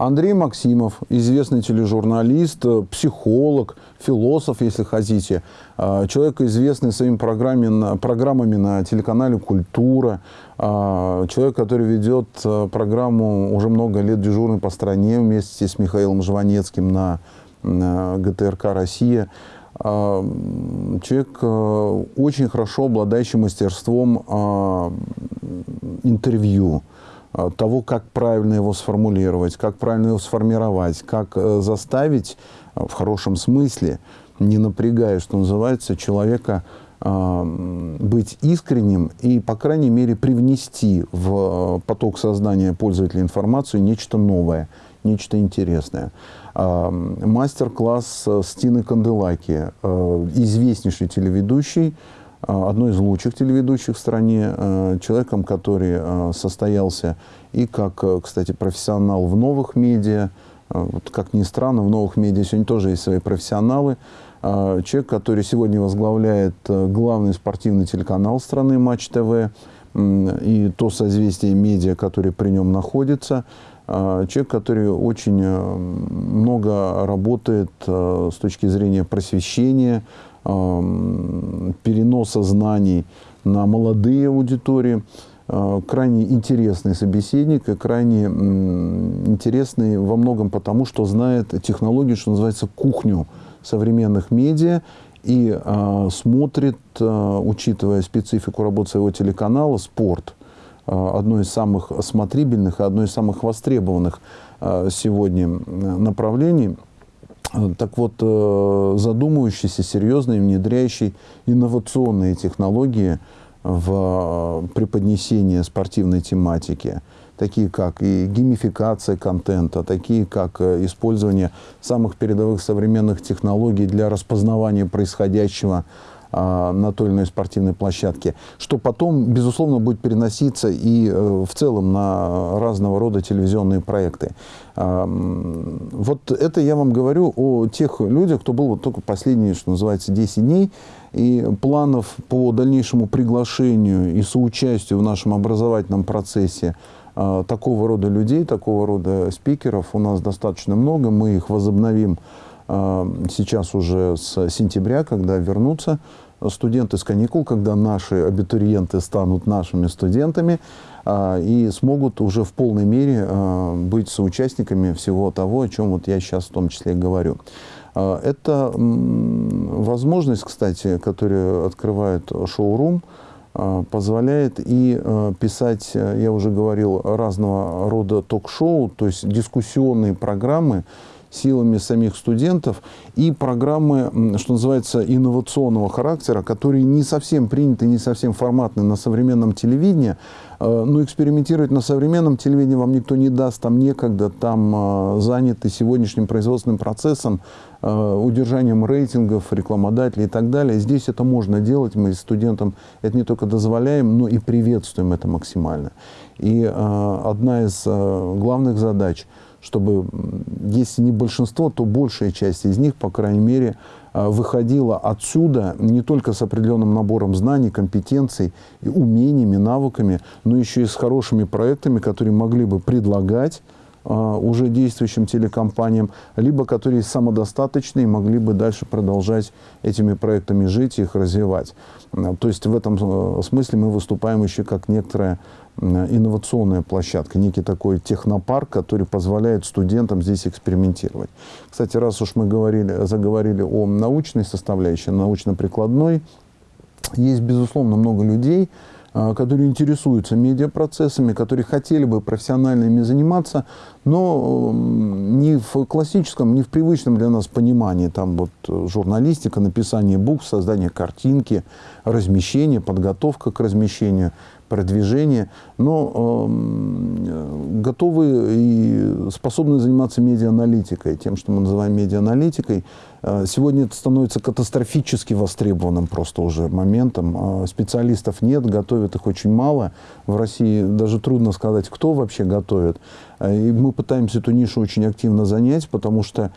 Андрей Максимов, известный тележурналист, психолог, философ, если хотите. Э, человек, известный своими программами, программами на телеканале «Культура». Э, человек, который ведет программу уже много лет дежурный по стране вместе с Михаилом Жванецким на, на ГТРК «Россия». Человек очень хорошо обладающий мастерством интервью того, как правильно его сформулировать, как правильно его сформировать, как э, заставить э, в хорошем смысле, не напрягая, что называется, человека быть искренним и, по крайней мере, привнести в поток сознания пользователя информацию нечто новое, нечто интересное. Мастер-класс Стины Канделаки, известнейший телеведущий, одной из лучших телеведущих в стране, а, человеком, который а, состоялся и как, кстати, профессионал в новых медиа, вот как ни странно, в новых медиа сегодня тоже есть свои профессионалы, человек, который сегодня возглавляет главный спортивный телеканал страны «Матч ТВ», и то созвездие медиа, которое при нем находится. Человек, который очень много работает с точки зрения просвещения, переноса знаний на молодые аудитории. А, крайне интересный собеседник и крайне интересный во многом потому, что знает технологию, что называется, кухню современных медиа и а, смотрит, а, учитывая специфику работы своего телеканала, спорт. Одно из самых смотрибельных и одно из самых востребованных сегодня направлений – так вот, э, задумывающийся, серьезный, внедряющий инновационные технологии в э, преподнесение спортивной тематики, такие как и геймификация контента, такие как э, использование самых передовых современных технологий для распознавания происходящего на той или иной спортивной площадке, что потом, безусловно, будет переноситься и э, в целом на разного рода телевизионные проекты. А, вот это я вам говорю о тех людях, кто был вот только последние, что называется, 10 дней, и планов по дальнейшему приглашению и соучастию в нашем образовательном процессе а, такого рода людей, такого рода спикеров у нас достаточно много. Мы их возобновим сейчас уже с сентября, когда вернутся студенты с каникул, когда наши абитуриенты станут нашими студентами а, и смогут уже в полной мере а, быть соучастниками всего того, о чем вот я сейчас в том числе говорю. А, это возможность, кстати, которую открывает шоурум, позволяет и писать, я уже говорил, разного рода ток-шоу, то есть дискуссионные программы, силами самих студентов и программы, что называется, инновационного характера, которые не совсем приняты, не совсем форматны на современном телевидении. Э, но экспериментировать на современном телевидении вам никто не даст, там некогда, там э, заняты сегодняшним производственным процессом, э, удержанием рейтингов, рекламодателей и так далее. Здесь это можно делать, мы студентам это не только дозволяем, но и приветствуем это максимально. И одна из главных задач – чтобы, если не большинство, то большая часть из них, по крайней мере, а, выходила отсюда не только с определенным набором знаний, компетенций, умениями, навыками, но еще и с хорошими проектами, которые могли бы предлагать а, уже действующим телекомпаниям, либо которые самодостаточные могли бы дальше продолжать этими проектами жить и их развивать. То есть в этом э, смысле мы выступаем еще как некоторая инновационная площадка, некий такой технопарк, который позволяет студентам здесь экспериментировать. Кстати, раз уж мы говорили, заговорили о научной составляющей, научно-прикладной, есть, безусловно, много людей, а, которые интересуются медиапроцессами, которые хотели бы профессионально ими заниматься, но не в классическом, не в привычном для нас понимании, там вот журналистика, написание букв, создание картинки, размещение, подготовка к размещению – продвижение, но э, готовы и способны заниматься медиааналитикой, тем, что мы называем медиааналитикой. Э, сегодня это становится катастрофически востребованным просто уже моментом. Э, специалистов нет, готовят их очень мало. В России даже трудно сказать, кто вообще готовит. Э, и мы пытаемся эту нишу очень активно занять, потому что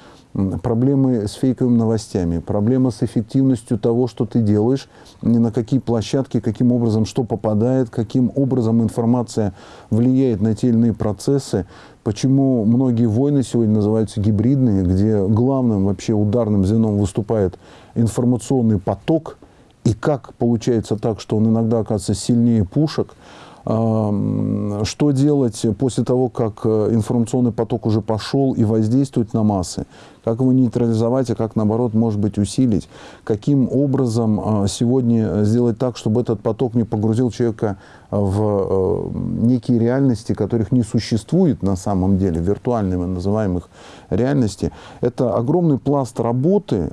проблемы с фейковыми новостями, проблемы с эффективностью того, что ты делаешь, на какие площадки, каким образом что попадает, каким образом информация влияет на те или иные процессы, почему многие войны сегодня называются гибридные, где главным вообще ударным звеном выступает информационный поток, и как получается так, что он иногда оказывается сильнее пушек – что делать после того, как э, информационный поток уже пошел и воздействует на массы? Как его нейтрализовать, а как, наоборот, может быть, усилить? Каким образом а, сегодня сделать так, чтобы этот поток не погрузил человека в э, некие реальности, которых не существует на самом деле, виртуальными называемых реальности? Это огромный пласт работы,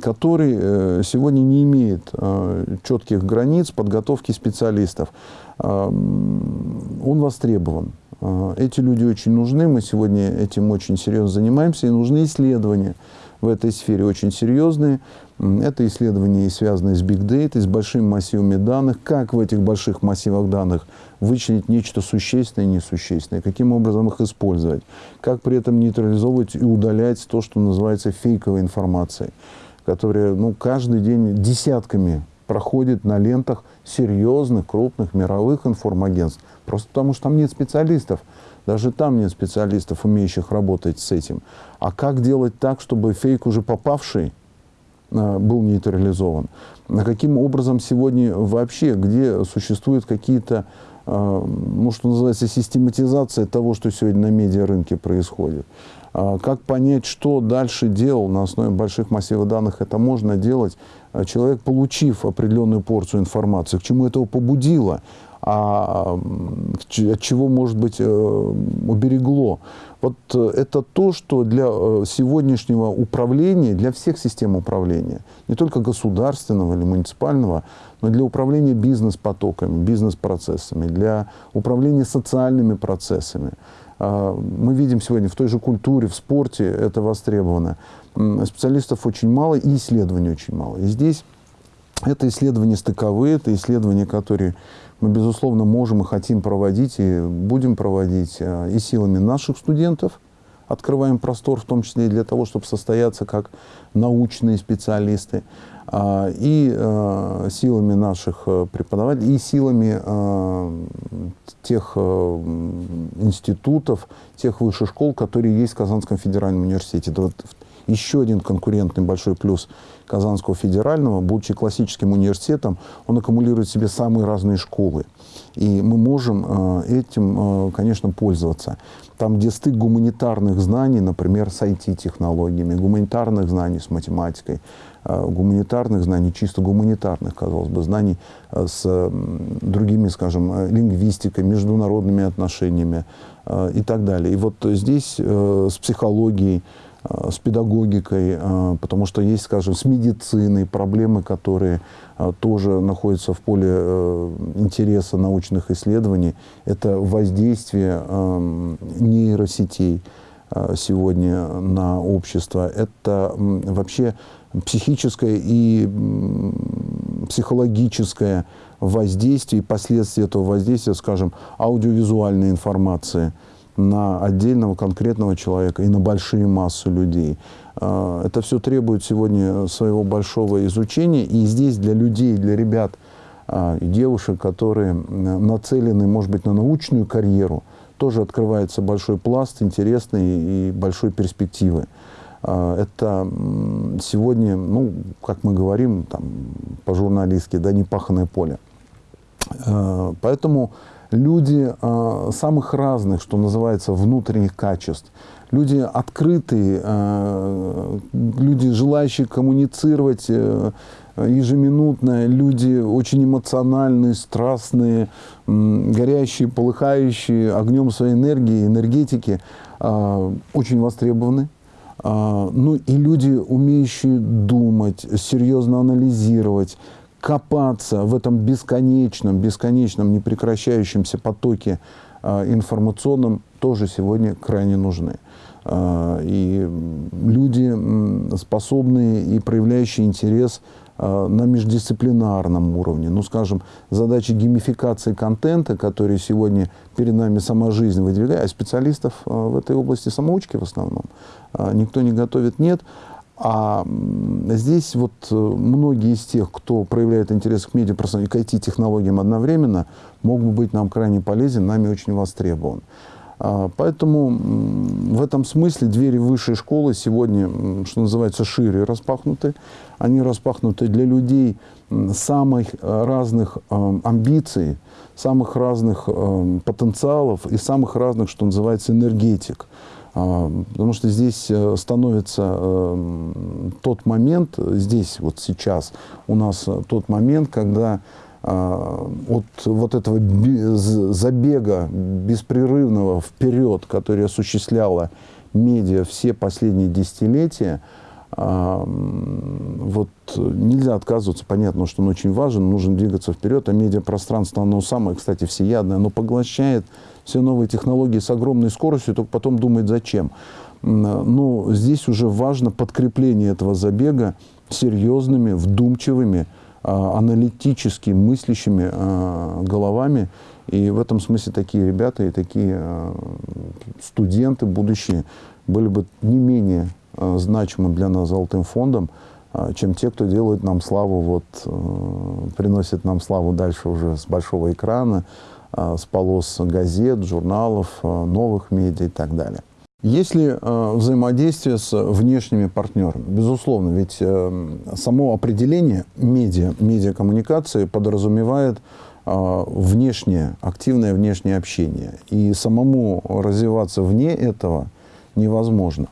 который э, сегодня не имеет четких границ подготовки специалистов он востребован. А, эти люди очень нужны, мы сегодня этим очень серьезно занимаемся, и нужны исследования в этой сфере очень серьезные. Это исследования, связанные с Big Data, с большими массивами данных, как в этих больших массивах данных вычленить нечто существенное и несущественное, каким образом их использовать, как при этом нейтрализовывать и удалять то, что называется фейковой информацией, которая ну, каждый день десятками проходит на лентах серьезных, крупных мировых информагентств. Просто потому, что там нет специалистов. Даже там нет специалистов, умеющих работать с этим. А как делать так, чтобы фейк, уже попавший, э, был нейтрализован? Каким образом сегодня вообще, где существуют какие-то, э, ну, что называется, систематизация того, что сегодня на медиарынке происходит? А как понять, что дальше делал на основе больших массивов данных, это можно делать. А человек, получив определенную порцию информации, к чему это его побудило, а от чего, может быть, э, уберегло. Вот э, это то, что для э, сегодняшнего управления, для всех систем управления, не только государственного или муниципального, но для управления бизнес-потоками, бизнес-процессами, для управления социальными процессами, мы видим сегодня в той же культуре, в спорте это востребовано. Специалистов очень мало и исследований очень мало. И здесь это исследования стыковые, это исследования, которые мы, безусловно, можем и хотим проводить, и будем проводить а, и силами наших студентов, открываем простор, в том числе и для того, чтобы состояться как научные специалисты, а, и э, силами наших э, преподавателей, и силами э, тех институтов, тех высших школ, которые есть в Казанском федеральном университете. Еще один конкурентный большой плюс Казанского федерального, будучи классическим университетом, он аккумулирует в себе самые разные школы. И мы можем этим, конечно, пользоваться. Там, где стык гуманитарных знаний, например, с IT-технологиями, гуманитарных знаний с математикой, Э, гуманитарных знаний, чисто гуманитарных, казалось бы, знаний э, с другими, скажем, э, лингвистикой, международными отношениями и так далее. И вот здесь с психологией, с педагогикой, потому что есть, скажем, с медициной проблемы, которые тоже находятся в поле интереса научных исследований. Это воздействие нейросетей сегодня на общество. Это вообще психическое и психологическое воздействие последствия этого воздействия, скажем, аудиовизуальной информации на отдельного конкретного человека и на большие массы людей. А, это все требует сегодня своего большого изучения. И здесь для людей, для ребят а, и девушек, которые нацелены, может быть, на научную карьеру, тоже открывается большой пласт интересной и большой перспективы. А, это сегодня, ну, как мы говорим там, по-журналистски, да, непаханное поле. Поэтому люди а, самых разных, что называется, внутренних качеств, люди открытые, люди, желающие коммуницировать э, ежеминутно, люди очень эмоциональные, страстные, горящие, полыхающие огнем своей энергии, энергетики, очень востребованы. А, ну и люди, умеющие думать, серьезно анализировать, копаться в этом бесконечном, бесконечном, непрекращающемся потоке а, информационном, тоже сегодня крайне нужны. А, и люди, способные и проявляющие интерес э, на междисциплинарном уровне. Ну, скажем, задачи геймификации контента, которые сегодня перед нами сама жизнь выдвигает, а специалистов в этой области самоучки в основном никто не готовит, нет. А здесь вот многие из тех, кто проявляет интерес к медиапространству и к IT-технологиям одновременно, могут быть нам крайне полезен, нами очень востребован. А, поэтому в этом смысле двери высшей школы сегодня, что называется, шире распахнуты. Они распахнуты для людей самых э, разных э, амбиций, самых разных э, потенциалов и самых разных, что называется, энергетик. А, потому что здесь становится тот момент, здесь вот сейчас у нас тот момент, когда а, от вот этого забега беспрерывного вперед, который осуществляла медиа все последние десятилетия, вот нельзя отказываться, понятно, что он очень важен, нужно двигаться вперед, а медиапространство, оно самое, кстати, всеядное, оно поглощает все новые технологии с огромной скоростью, только потом думает, зачем. Но здесь уже важно подкрепление этого забега серьезными, вдумчивыми, а, аналитически мыслящими а, головами. И в этом смысле такие ребята и такие а, студенты будущие были бы не менее значимы для нас Золотым фондом, чем те, кто делает нам славу, вот, приносит нам славу дальше уже с большого экрана, с полос газет, журналов, новых медиа и так далее. Если э, взаимодействие с внешними партнерами, безусловно, ведь э, само определение медиа, медиакоммуникации подразумевает э, внешнее, активное внешнее общение. И самому развиваться вне этого невозможно,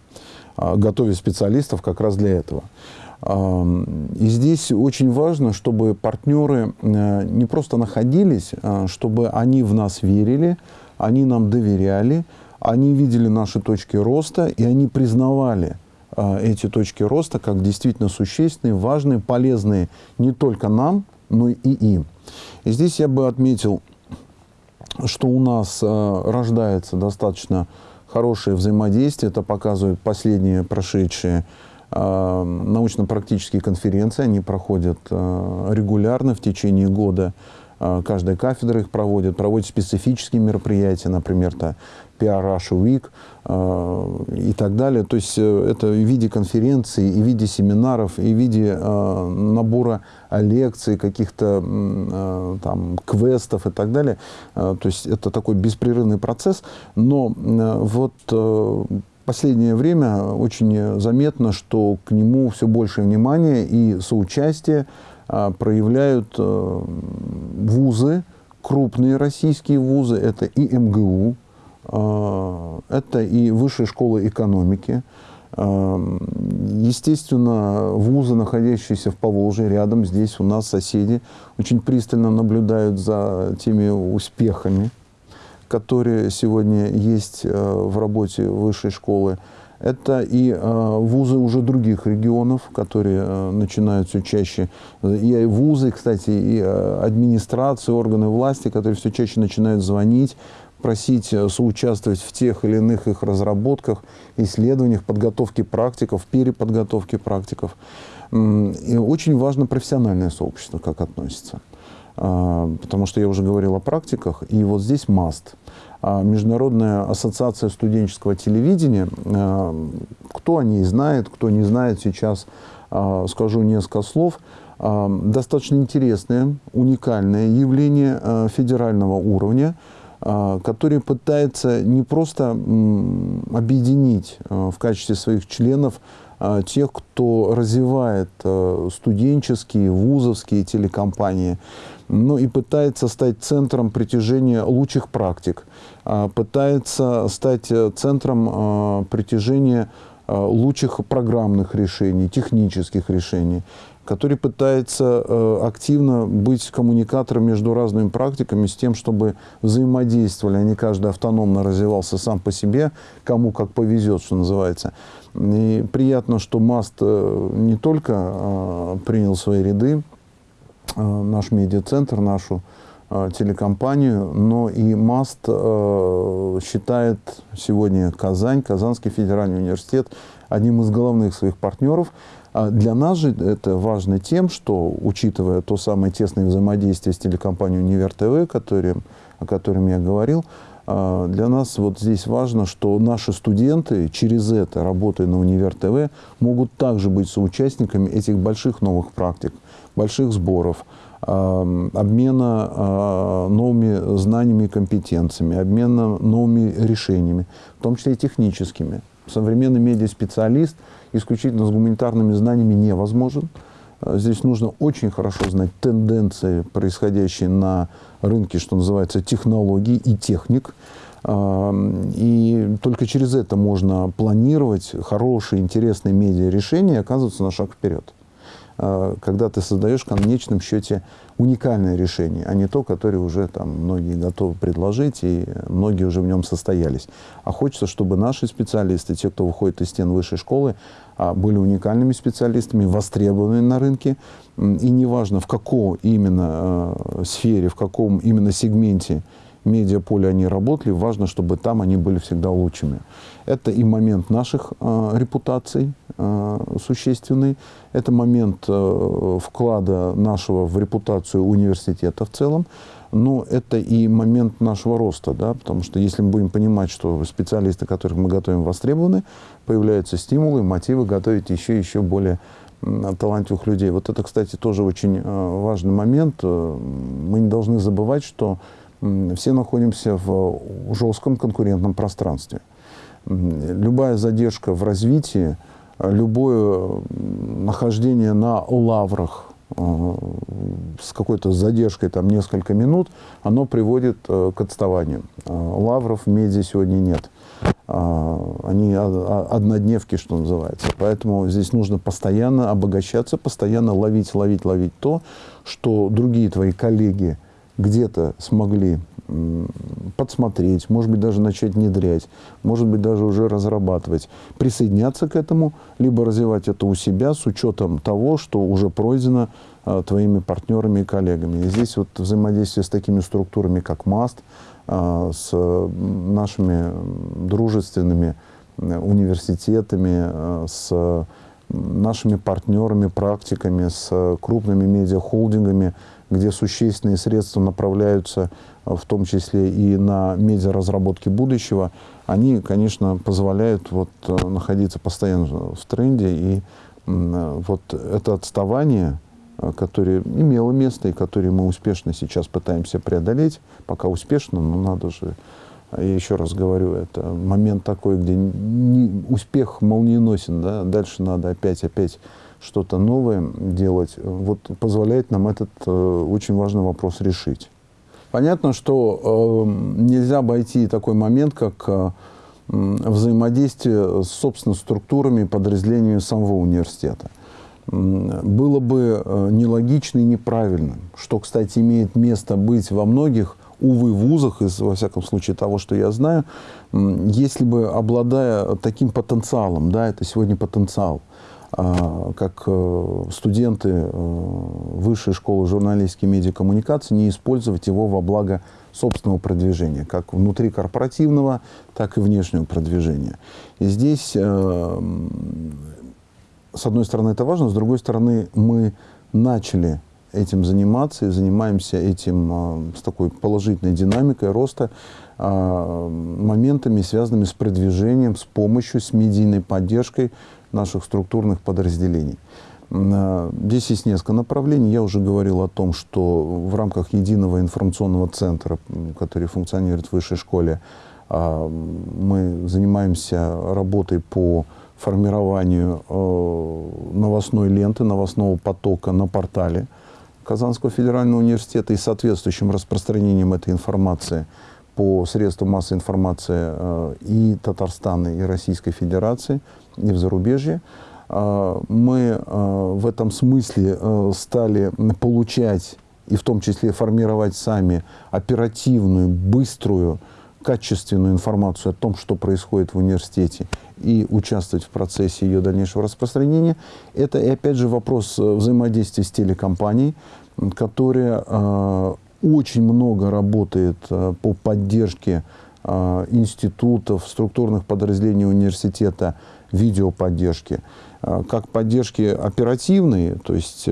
э, специалистов как раз для этого. И здесь очень важно, чтобы партнеры э, не просто находились, э, чтобы они в нас верили, они нам доверяли, они видели наши точки роста, и они признавали э, эти точки роста как действительно существенные, важные, полезные не только нам, но и им. И здесь я бы отметил, что у нас э, рождается достаточно хорошее взаимодействие, это показывают последние прошедшие э, научно-практические конференции, они проходят э, регулярно в течение года, э, каждая кафедра их проводит, проводит специфические мероприятия, например, то PR Russia Week э, и так далее. То есть это в виде конференций, и в виде семинаров, и в виде набора лекций, каких-то там квестов и так далее. То есть это такой беспрерывный процесс. Но вот последнее время очень заметно, что к нему все больше внимания и соучастия э, проявляют э, вузы, крупные российские вузы, это и МГУ, а, это и высшая школа экономики. А, естественно, вузы, находящиеся в Поволжье, рядом здесь у нас соседи, очень пристально наблюдают за теми успехами, которые сегодня есть а, в работе высшей школы. Это и вузы уже других регионов, которые начинают все чаще, и вузы, кстати, и администрации, органы власти, которые все чаще начинают звонить, просить э, соучаствовать в тех или иных их разработках, исследованиях, подготовке практиков, переподготовке практиков. И очень важно профессиональное сообщество, как относится. А, потому что я уже говорил о практиках, и вот здесь МАСТ. А, Международная ассоциация студенческого телевидения, а, кто о ней знает, кто не знает, сейчас скажу несколько слов. Достаточно интересное, уникальное явление федерального уровня – а, который пытается не просто объединить а, в качестве своих членов а, тех, кто развивает студенческие, вузовские телекомпании, но и пытается стать центром притяжения лучших практик, пытается стать э, центром притяжения лучших программных решений, технических решений который пытается э, активно быть коммуникатором между разными практиками с тем, чтобы взаимодействовали, а не каждый автономно развивался сам по себе, кому как повезет, что называется. И приятно, что МАСТ э, не только э, принял свои ряды, наш медиацентр, нашу телекомпанию, но и МАСТ считает сегодня Казань, Казанский федеральный университет одним из головных своих партнеров. А для нас же это важно тем, что, учитывая то самое тесное взаимодействие с телекомпанией «Универ ТВ», которым, о котором я говорил, а, для нас вот здесь важно, что наши студенты через это, работая на Универ ТВ, могут также быть соучастниками этих больших новых практик, больших сборов, а, обмена новыми знаниями и компетенциями, обмена новыми решениями, в том числе и техническими. Современный медиаспециалист исключительно с гуманитарными знаниями невозможен. А, здесь нужно очень хорошо знать тенденции, происходящие на рынке, что называется, технологий и техник. А, и только через это можно планировать хорошие, интересные медиа-решения и оказываться на шаг вперед. А, когда ты создаешь в конечном счете уникальное решение, а не то, которое уже там многие готовы предложить, и многие уже в нем состоялись. А хочется, чтобы наши специалисты, те, кто выходит из стен высшей школы, а, были уникальными специалистами, востребованными на рынке, и неважно, в какой именно э, сфере, в каком именно сегменте медиаполе они работали, важно, чтобы там они были всегда лучшими. Это и момент наших репутаций э, существенный, это момент э, вклада нашего в репутацию университета в целом, но это и момент нашего роста, да, потому что если мы будем понимать, что специалисты, которых мы готовим, востребованы, появляются стимулы, мотивы готовить еще и еще более талантливых людей. Вот это, кстати, тоже очень э, важный момент. Мы не должны забывать, что все находимся в жестком конкурентном пространстве. Любая задержка в развитии, любое нахождение на лаврах э, с какой-то задержкой там несколько минут, оно приводит к отставанию. Лавров в медиа сегодня нет. Они однодневки, что называется. Поэтому здесь нужно постоянно обогащаться, постоянно ловить, ловить, ловить то, что другие твои коллеги где-то смогли подсмотреть, может быть, даже начать внедрять, может быть, даже уже разрабатывать, присоединяться к этому, либо развивать это у себя с учетом того, что уже пройдено а, твоими партнерами и коллегами. И здесь вот взаимодействие с такими структурами, как МАСТ, а, с нашими дружественными университетами, а, с нашими партнерами, практиками, с крупными медиахолдингами, где существенные средства направляются а, в том числе и на медиаразработки будущего, они, конечно, позволяют вот находиться постоянно в тренде. И вот это отставание, Э, которое имело место и которое мы успешно сейчас пытаемся преодолеть. Пока успешно, но надо же, я еще раз говорю, это момент такой, где не, успех молниеносен, да, дальше надо опять-опять что-то новое делать. Вот позволяет нам этот э, очень важный вопрос решить. Понятно, что э, нельзя обойти такой момент, как э, взаимодействие с, собственно, структурами и подразделениями самого университета было бы э, нелогично и неправильно, что, кстати, имеет место быть во многих, увы, вузах, из, во всяком случае, того, что я знаю, если бы, обладая таким потенциалом, да, это сегодня потенциал, как э, студенты э, Высшей школы журналистики и медиакоммуникации, не использовать его во благо собственного продвижения, как внутри корпоративного, так и внешнего продвижения. И здесь с одной стороны, это важно, с другой стороны, мы начали этим заниматься и занимаемся этим а, с такой положительной динамикой роста, а, моментами, связанными с продвижением, с помощью, с медийной поддержкой наших структурных подразделений. А, здесь есть несколько направлений. Я уже говорил о том, что в рамках единого информационного центра, который функционирует в высшей школе, мы занимаемся работой по формированию э, новостной ленты, новостного потока на портале Казанского федерального университета и соответствующим распространением этой информации по средствам массовой информации э, и Татарстана, и Российской Федерации, и в зарубежье. Э, мы в этом смысле стали получать и в том числе формировать сами оперативную, быструю, качественную информацию о том, что происходит в университете, и участвовать в процессе ее дальнейшего распространения. Это, и опять же, вопрос э, взаимодействия с телекомпанией, которая э, очень много работает э, по поддержке институтов, структурных подразделений университета видеоподдержки, как поддержки оперативной, то есть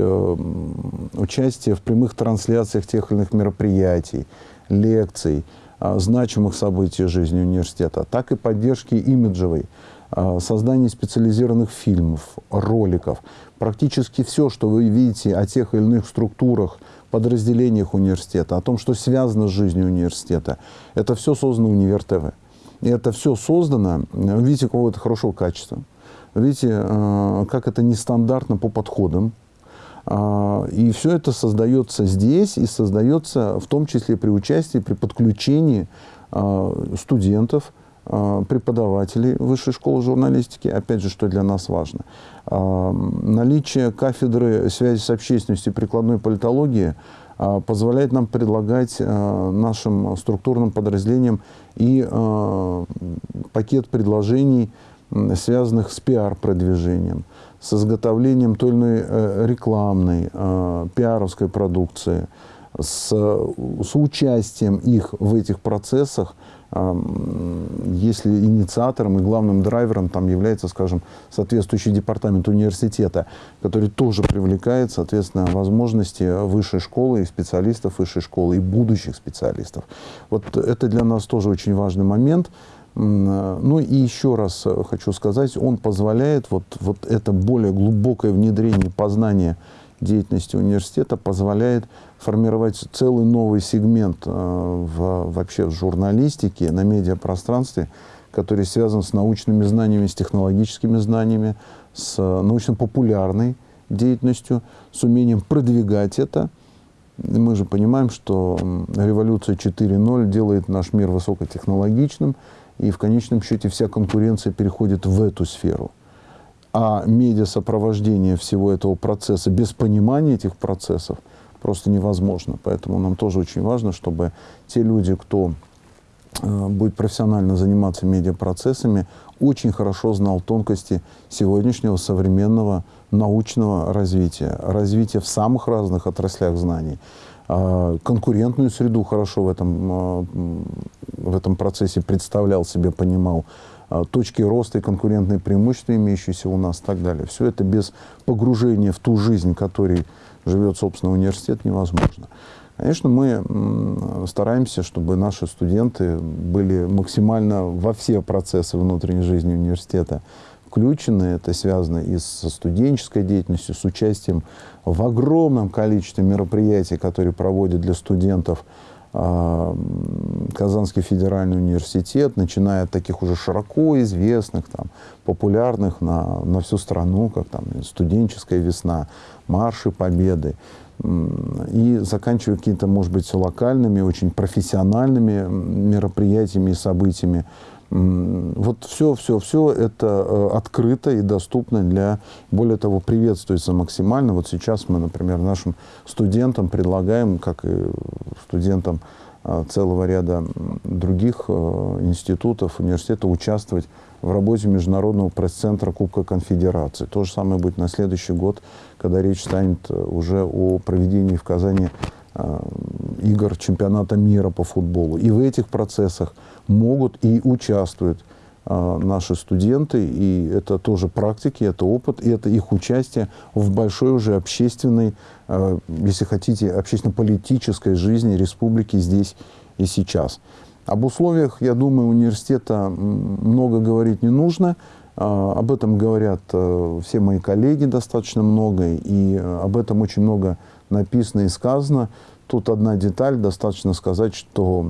участие в прямых трансляциях тех или иных мероприятий, лекций, значимых событий жизни университета, так и поддержки имиджевой, создание специализированных фильмов, роликов. Практически все, что вы видите о тех или иных структурах, подразделениях университета, о том, что связано с жизнью университета, это все создано Универ ТВ. Это все создано, видите, какого-то хорошего качества. Видите, э, как это нестандартно по подходам. А, и все это создается здесь и создается в том числе при участии, при подключении а, студентов, а, преподавателей Высшей школы журналистики, опять же, что для нас важно. Наличие кафедры связи с общественностью и прикладной политологии позволяет нам предлагать нашим структурным подразделениям и пакет предложений, связанных с пиар-продвижением, с изготовлением той или иной э, рекламной, пиаровской продукции, с, с участием их в этих процессах – если инициатором и главным драйвером там является, скажем, соответствующий департамент университета, который тоже привлекает, соответственно, возможности высшей школы и специалистов высшей школы, и будущих специалистов. Вот это для нас тоже очень важный момент. Ну и еще раз хочу сказать, он позволяет вот, вот это более глубокое внедрение познания деятельности университета позволяет формировать целый новый сегмент э, в, вообще в журналистике, на медиапространстве, который связан с научными знаниями, с технологическими знаниями, с научно-популярной деятельностью, с умением продвигать это. И мы же понимаем, что революция 4.0 делает наш мир высокотехнологичным, и в конечном счете вся конкуренция переходит в эту сферу а медиасопровождение всего этого процесса без понимания этих процессов просто невозможно. Поэтому нам тоже очень важно, чтобы те люди, кто э, будет профессионально заниматься медиапроцессами, очень хорошо знал тонкости сегодняшнего современного научного развития, развития в самых разных отраслях знаний, э, конкурентную среду хорошо в этом, э, в этом процессе представлял себе, понимал, а, точки роста и конкурентные преимущества, имеющиеся у нас и так далее. Все это без погружения в ту жизнь, которой живет, собственно, университет, невозможно. Конечно, мы стараемся, чтобы наши студенты были максимально во все процессы внутренней жизни университета включены. Это связано и со студенческой деятельностью, с участием в огромном количестве мероприятий, которые проводят для студентов Казанский федеральный университет, начиная от таких уже широко известных, там, популярных на, на всю страну, как там студенческая весна, марши победы, и заканчивая какими-то, может быть, локальными, очень профессиональными мероприятиями и событиями, вот все, все, все это э, открыто и доступно для, более того, приветствуется максимально. Вот сейчас мы, например, нашим студентам предлагаем, как и студентам э, целого ряда других э, институтов, университета, участвовать в работе Международного пресс-центра Кубка Конфедерации. То же самое будет на следующий год, когда речь станет уже о проведении в Казани игр чемпионата мира по футболу. И в этих процессах могут и участвуют а, наши студенты, и это тоже практики, это опыт, и это их участие в большой уже общественной, а, если хотите, общественно-политической жизни республики здесь и сейчас. Об условиях, я думаю, университета много говорить не нужно. А, об этом говорят все мои коллеги достаточно много, и об этом очень много написано и сказано. Тут одна деталь, достаточно сказать, что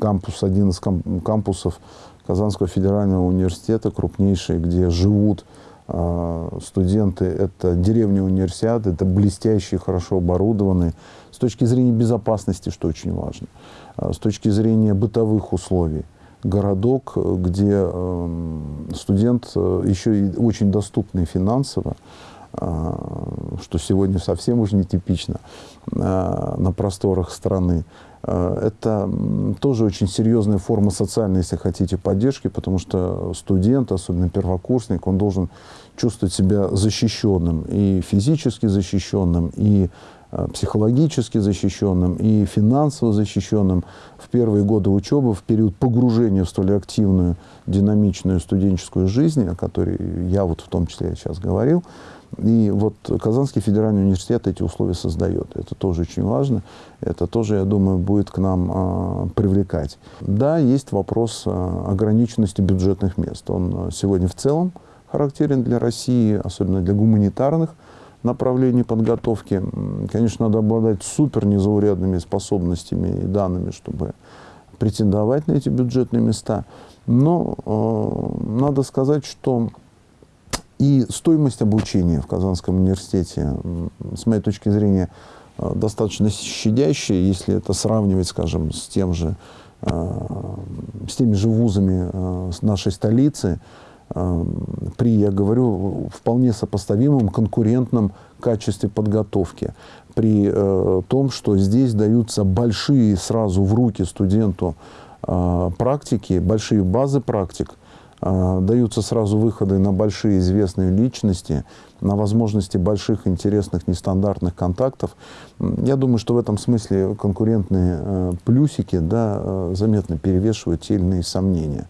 кампус, один из кампусов Казанского федерального университета, крупнейший, где живут а, студенты, это деревня универсиад, это блестящие, хорошо оборудованные, с точки зрения безопасности, что очень важно, а, с точки зрения бытовых условий. Городок, где студент э, еще и очень доступный финансово, что сегодня совсем уже нетипично а, на просторах страны. А, это тоже очень серьезная форма социальной, если хотите, поддержки, потому что студент, особенно первокурсник, он должен чувствовать себя защищенным, и физически защищенным, и э, психологически защищенным и финансово защищенным в первые годы учебы, в период погружения в столь активную, динамичную студенческую жизнь, о которой я вот в том числе сейчас говорил. И вот Казанский федеральный университет эти условия создает. Это тоже очень важно. Это тоже, я думаю, будет к нам э, привлекать. Да, есть вопрос э, ограниченности бюджетных мест. Он сегодня в целом характерен для России, особенно для гуманитарных направлений подготовки. Конечно, надо обладать супер незаурядными способностями и данными, чтобы претендовать на эти бюджетные места. Но э, надо сказать, что и стоимость обучения в Казанском университете, с моей точки зрения, э, достаточно щадящая, если это сравнивать, скажем, с, тем же, э, с теми же вузами э, нашей столицы, при, я говорю, вполне сопоставимом конкурентном качестве подготовки. При том, что здесь даются большие сразу в руки студенту практики, большие базы практик – даются сразу выходы на большие известные личности, на возможности больших, интересных, нестандартных контактов. Я думаю, что в этом смысле конкурентные э, плюсики да, э, заметно перевешивают те или иные сомнения.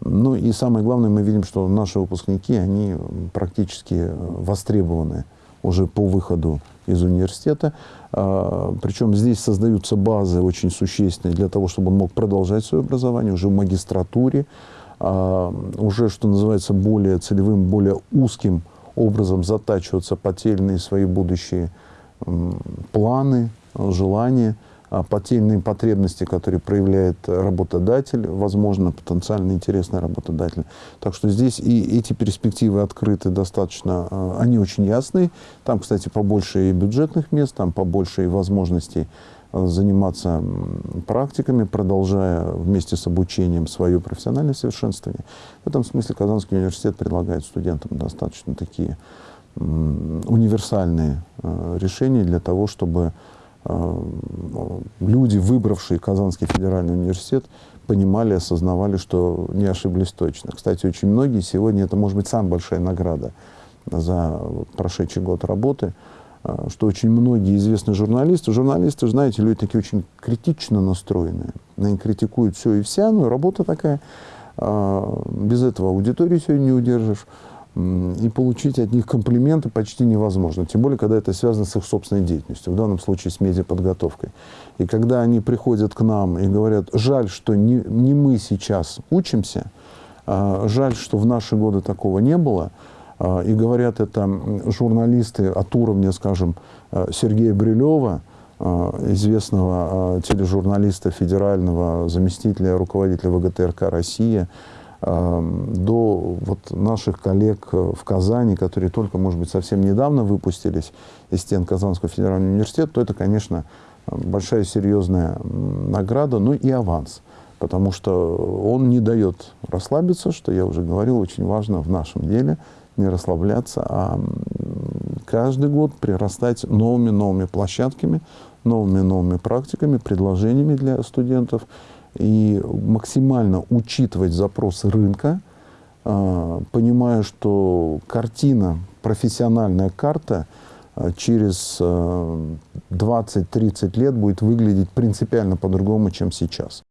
Ну и самое главное, мы видим, что наши выпускники, они практически э, востребованы уже по выходу из университета. А, причем здесь создаются базы очень существенные для того, чтобы он мог продолжать свое образование уже в магистратуре, а, уже, что называется, более целевым, более узким образом затачиваться по те или иные свои будущие планы, желания, а, по те или иные потребности, которые проявляет работодатель, возможно, потенциально интересный работодатель. Так что здесь и эти перспективы открыты достаточно, а, они очень ясные. Там, кстати, побольше и бюджетных мест, там побольше и возможностей заниматься практиками, продолжая вместе с обучением свое профессиональное совершенствование. В этом смысле Казанский университет предлагает студентам достаточно такие универсальные э, решения для того, чтобы э, люди, выбравшие Казанский федеральный университет, понимали, осознавали, что не ошиблись точно. Кстати, очень многие сегодня, это может быть самая большая награда за прошедший год работы – что очень многие известные журналисты, журналисты, знаете, люди такие очень критично настроенные, они критикуют все и вся, но работа такая, а, без этого аудиторию сегодня не удержишь, и получить от них комплименты почти невозможно, тем более, когда это связано с их собственной деятельностью, в данном случае с медиаподготовкой. И когда они приходят к нам и говорят, жаль, что не, не мы сейчас учимся, а жаль, что в наши годы такого не было, а, и говорят это журналисты от уровня, скажем, э, Сергея Брилева, э, известного э, тележурналиста, федерального заместителя руководителя ВГТРК «Россия», до вот наших коллег в Казани, которые только, может быть, совсем недавно выпустились из стен Казанского федерального университета, то это, конечно, большая серьезная награда, ну и аванс, потому что он не дает расслабиться, что я уже говорил, очень важно в нашем деле – не расслабляться, а каждый год прирастать новыми-новыми площадками, новыми-новыми практиками, предложениями для студентов и максимально учитывать запросы рынка, а, понимая, что картина, профессиональная карта а, через 20-30 а, лет будет выглядеть принципиально по-другому, чем сейчас.